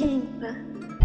quem.